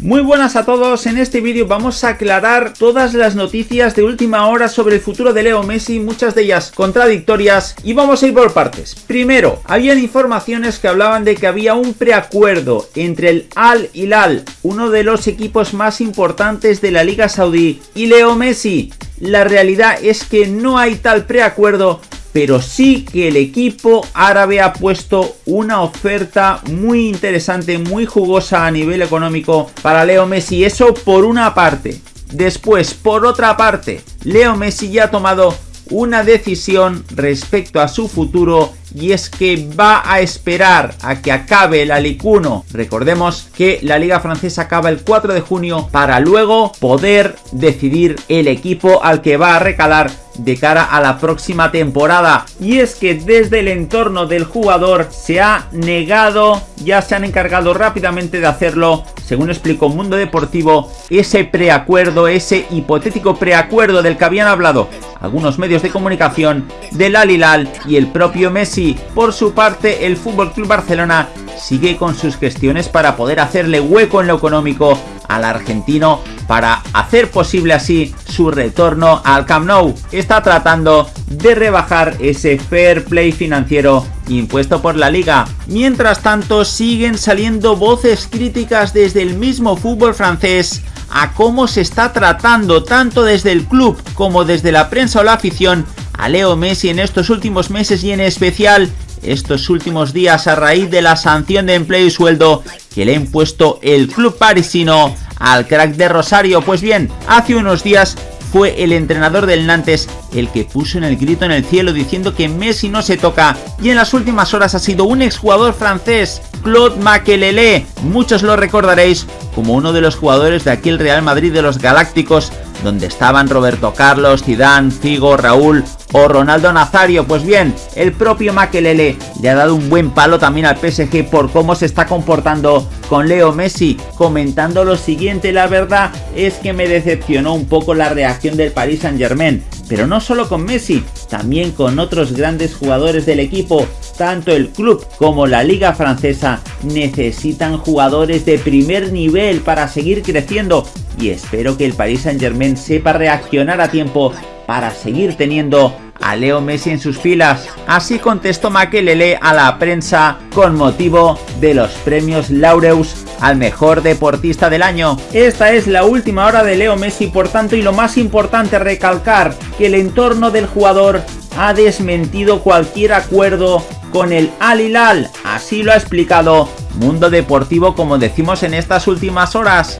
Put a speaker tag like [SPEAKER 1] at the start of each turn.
[SPEAKER 1] Muy buenas a todos, en este vídeo vamos a aclarar todas las noticias de última hora sobre el futuro de Leo Messi, muchas de ellas contradictorias, y vamos a ir por partes. Primero, habían informaciones que hablaban de que había un preacuerdo entre el Al Hilal, uno de los equipos más importantes de la Liga Saudí, y Leo Messi. La realidad es que no hay tal preacuerdo pero sí que el equipo árabe ha puesto una oferta muy interesante, muy jugosa a nivel económico para Leo Messi. Eso por una parte. Después, por otra parte, Leo Messi ya ha tomado una decisión respecto a su futuro y es que va a esperar a que acabe el Alicuno. Recordemos que la liga francesa acaba el 4 de junio para luego poder decidir el equipo al que va a recalar de cara a la próxima temporada. Y es que desde el entorno del jugador se ha negado, ya se han encargado rápidamente de hacerlo, según explicó Mundo Deportivo, ese preacuerdo, ese hipotético preacuerdo del que habían hablado algunos medios de comunicación del Al y el propio Messi. Por su parte, el FC Barcelona sigue con sus gestiones para poder hacerle hueco en lo económico al argentino para hacer posible así su retorno al Camp Nou. Está tratando de rebajar ese fair play financiero impuesto por la liga. Mientras tanto siguen saliendo voces críticas desde el mismo fútbol francés a cómo se está tratando tanto desde el club como desde la prensa o la afición a Leo Messi en estos últimos meses y en especial estos últimos días a raíz de la sanción de empleo y sueldo que le ha impuesto el club parisino al crack de Rosario. Pues bien, hace unos días fue el entrenador del Nantes el que puso en el grito en el cielo diciendo que Messi no se toca y en las últimas horas ha sido un exjugador francés, Claude Makelele. Muchos lo recordaréis como uno de los jugadores de aquel Real Madrid de los Galácticos donde estaban Roberto Carlos, Zidane, Figo, Raúl o Ronaldo Nazario. Pues bien, el propio Makelele le ha dado un buen palo también al PSG por cómo se está comportando con Leo Messi, comentando lo siguiente, la verdad es que me decepcionó un poco la reacción del Paris Saint Germain, pero no solo con Messi, también con otros grandes jugadores del equipo, tanto el club como la liga francesa necesitan jugadores de primer nivel para seguir creciendo y espero que el Paris Saint Germain sepa reaccionar a tiempo para seguir teniendo a Leo Messi en sus filas. Así contestó Makelele a la prensa con motivo de los premios Laureus al mejor deportista del año. Esta es la última hora de Leo Messi, por tanto, y lo más importante recalcar que el entorno del jugador ha desmentido cualquier acuerdo con el Al Hilal. Así lo ha explicado Mundo Deportivo como decimos en estas últimas horas.